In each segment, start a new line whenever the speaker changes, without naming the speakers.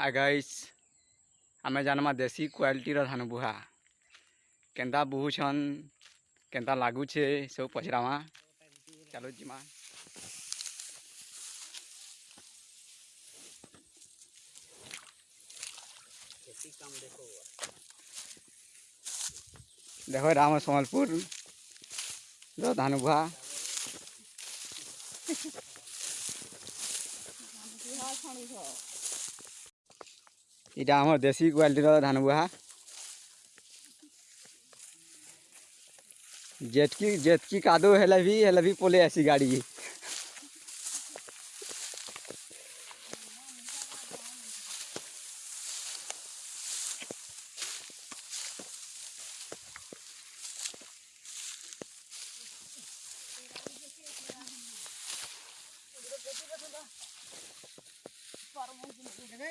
ଆଗାଇସ୍ ଆମେ ଜାନ୍ମା ଦେଶୀ କ୍ୱାଲିଟିର ଧାନ ବୁହା କେନ୍ତା ବୁହୁଛନ୍ କେନ୍ତା ଲାଗୁଛେ ସବୁ ପଚରାମା
ଚାଲୁ
ଯିମା ଦେଖ ଏଇଟା ଆମ ସମ୍ବଲପୁରର ଧାନ ବୁହା
ଛାଣିଛ
इटा आम देशी क्वाटर धान बुहा जेतकी जेतकी कादो हेले भी हेले भी पोले ऐसी गाड़ी
Okay.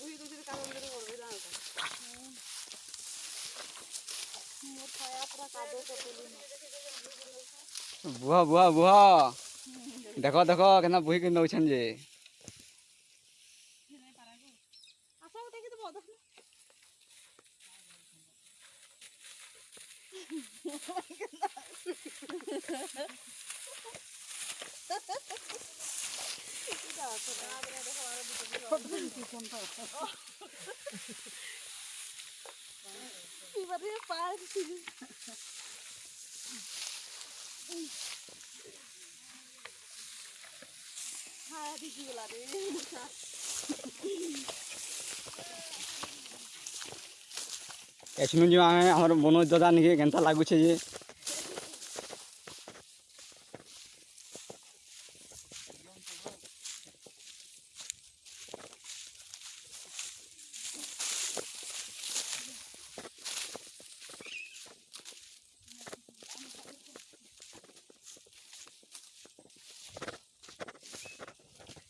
우리도 저리 가는데 모르겠다.
বুহা বুহা বুহা
দেখ
দেখ কেনা বহি ক ি
กี่ค
นเปล่า
ปี
ประเทศปลาสิ
ฮาดีกีละเด้นะคะ
এখনো যে আমার মনোজ দাদা নাকি কেনটা লাগুছে যে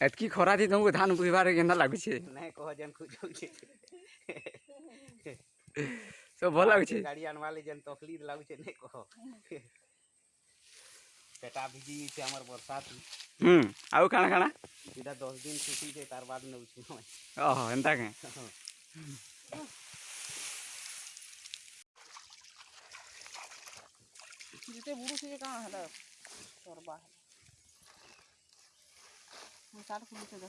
এতকি খরাতে তোমাকে ধান বুঝবার কেনা লাগুছে
নাই কহ যেন খুঁজছে
তো ভাল লাগুছে
গাড়ি আনবালে যেন তকলিদ লাগুছে নাই কহ পেটা ভিজি গেছে আমার বর্ষাত
হুম আউ খানা খানা
এটা দশ দিন ছুটি যে তার বাদ নেউছি
ওহ এন্তা কে
যেতে বুড়ো সে কানা হলো সরবা হলো montaram com muita da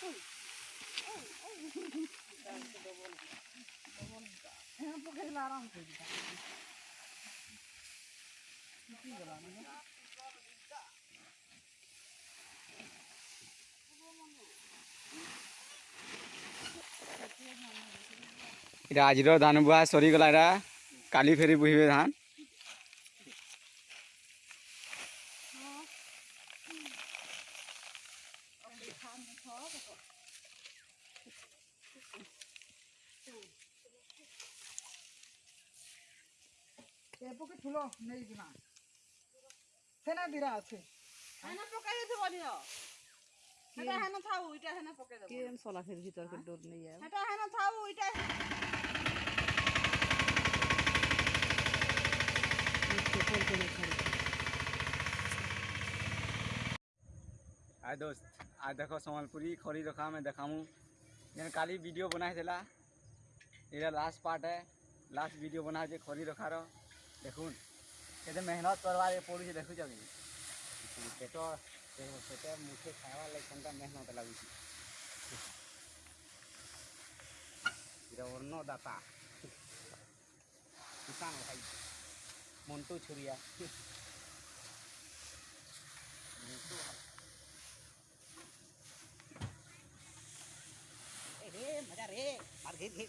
এটা
আজির ধান সরি গলা এটা কালি ফেরি বহিবে ধান
ଏପକେ ଠୁଲ ନେଇଯିମା ସେନା ଦିରା ଅଛେ
ହେନା ପକେଇ ଦେବନି ହେଟା ହେନା ଥାଉ ଇଟା ହେନା ପକେଇ ଦେବ କେନ୍
ସଲା ଫେର ଭିତର କେ ଡୋର ନେଇ ଆଏ
ହେଟା ହେନା ଥାଉ ଇଟା
हाय दोस्त आज देखो संबलपुरी खरी रखा मैं देखाऊँ जन काली वीडियो बनाई थी एरा लास्ट पार्ट है लास्ट वीडियो बना खरी रखार देखुन मेहनत करवा पड़ू देखु
पेट पेट मुझे खावा लगे मेहनत लगुच अन्नदाता किसान भाई मंटू छुरिया मजा रे मार्गे